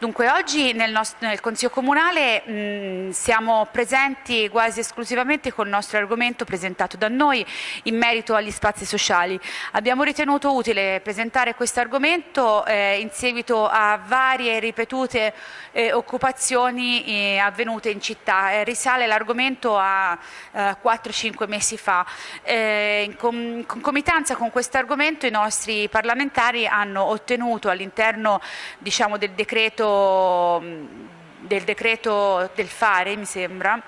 Dunque oggi nel, nostro, nel Consiglio Comunale mh, siamo presenti quasi esclusivamente con il nostro argomento presentato da noi in merito agli spazi sociali. Abbiamo ritenuto utile presentare questo argomento eh, in seguito a varie ripetute eh, occupazioni eh, avvenute in città. Eh, risale l'argomento a 4-5 eh, mesi fa. Eh, in com concomitanza con questo argomento i nostri parlamentari hanno ottenuto all'interno diciamo, del decreto del decreto del fare, mi sembra,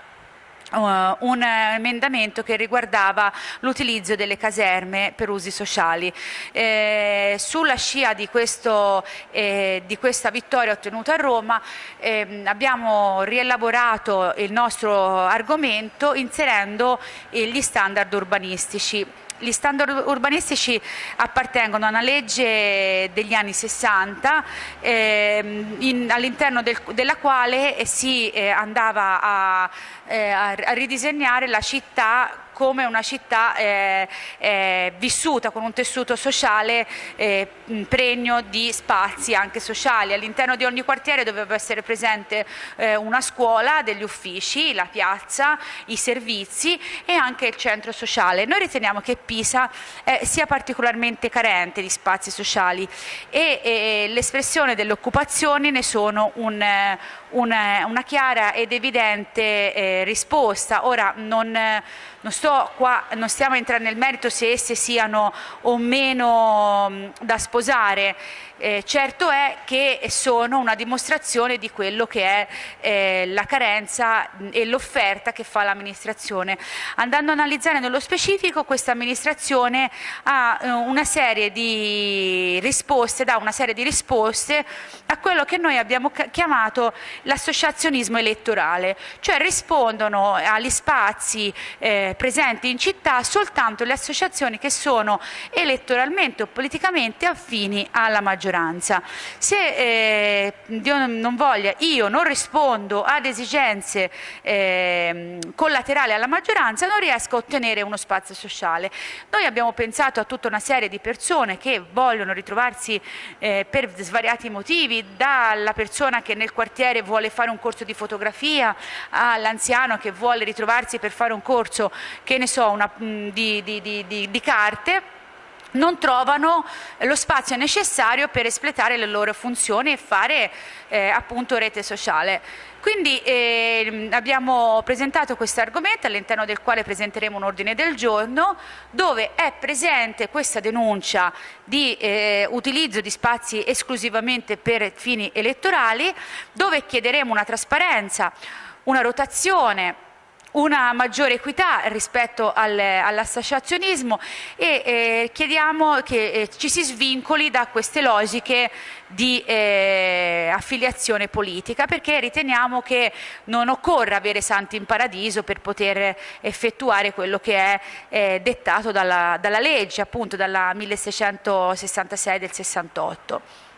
Uh, un emendamento che riguardava l'utilizzo delle caserme per usi sociali. Eh, sulla scia di, questo, eh, di, questa vittoria ottenuta a Roma eh, abbiamo rielaborato il nostro argomento inserendo gli standard urbanistici gli standard urbanistici appartengono a una legge degli anni 60 ehm, all'interno del, della quale si eh, andava a, eh, a ridisegnare la città come una città eh, eh, vissuta con un tessuto sociale eh, pregno di spazi anche sociali. All'interno di ogni quartiere doveva essere presente eh, una scuola, degli uffici, la piazza, i servizi e anche il centro sociale. Noi riteniamo che Pisa eh, sia particolarmente carente di spazi sociali e l'espressione delle occupazioni ne sono un, eh, una, una chiara ed evidente eh, risposta. Ora non, non, qua, non, stiamo entrando nel merito se esse siano o meno mh, da sposare, eh, certo è che sono una dimostrazione di quello che è eh, la carenza e l'offerta che fa l'amministrazione. Andando a analizzare nello specifico, questa amministrazione ha eh, una serie di risposte, dà una serie di risposte a quello che noi abbiamo chiamato l'associazionismo elettorale, cioè rispondono agli spazi eh, presenti in città soltanto le associazioni che sono elettoralmente o politicamente affini alla maggioranza. Se eh, Dio non voglia io non rispondo ad esigenze eh, collaterali alla maggioranza non riesco a ottenere uno spazio sociale. Noi abbiamo pensato a tutta una serie di persone che vogliono ritrovarsi eh, per svariati motivi, dalla persona che nel quartiere vuole fare un corso di fotografia all'anziano che vuole ritrovarsi per fare un corso che ne so, una, di, di, di, di carte non trovano lo spazio necessario per espletare le loro funzioni e fare eh, appunto rete sociale. Quindi eh, abbiamo presentato questo argomento all'interno del quale presenteremo un ordine del giorno dove è presente questa denuncia di eh, utilizzo di spazi esclusivamente per fini elettorali dove chiederemo una trasparenza, una rotazione una maggiore equità rispetto al, all'associazionismo e eh, chiediamo che eh, ci si svincoli da queste logiche di eh, affiliazione politica perché riteniamo che non occorra avere santi in paradiso per poter effettuare quello che è eh, dettato dalla, dalla legge appunto dalla 1666 del 68.